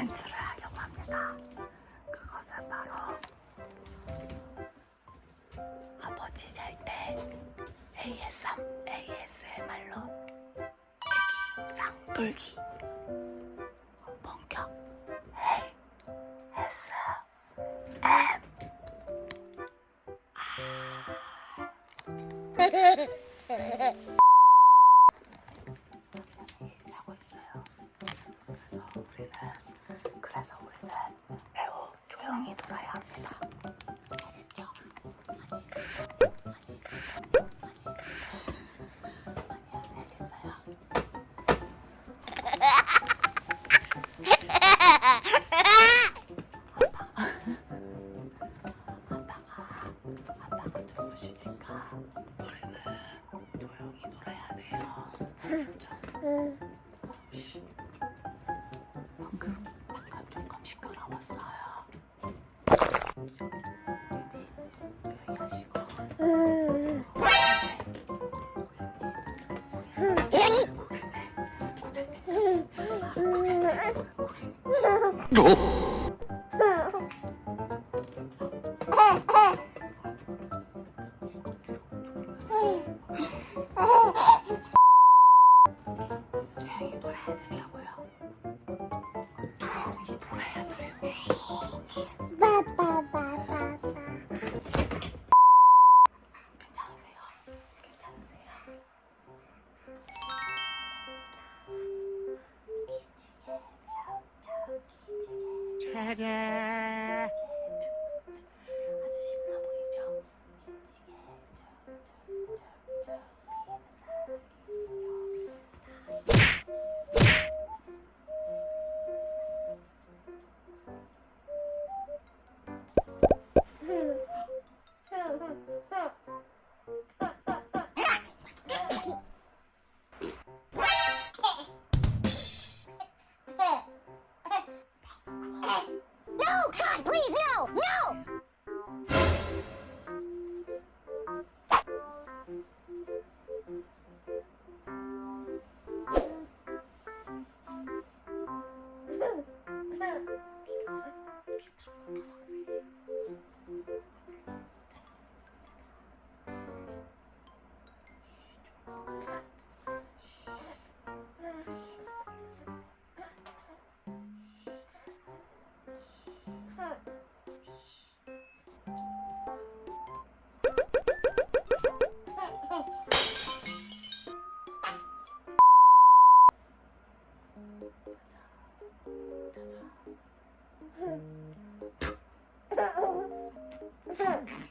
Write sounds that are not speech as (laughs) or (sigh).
콘텐츠를 하려고 합니다. 그것은 바로 아버지 잘 때 ASM, ASMR로 애기랑 놀기 본격 ASM 조용히 놀아야 합니다. 알겠죠? 방금 방금 조금 하시 고. 조용히 놀아야 된 저 기지개. 아주 신나 보이죠? 저, 저, God, please, no! No! (laughs) Ha ha ha.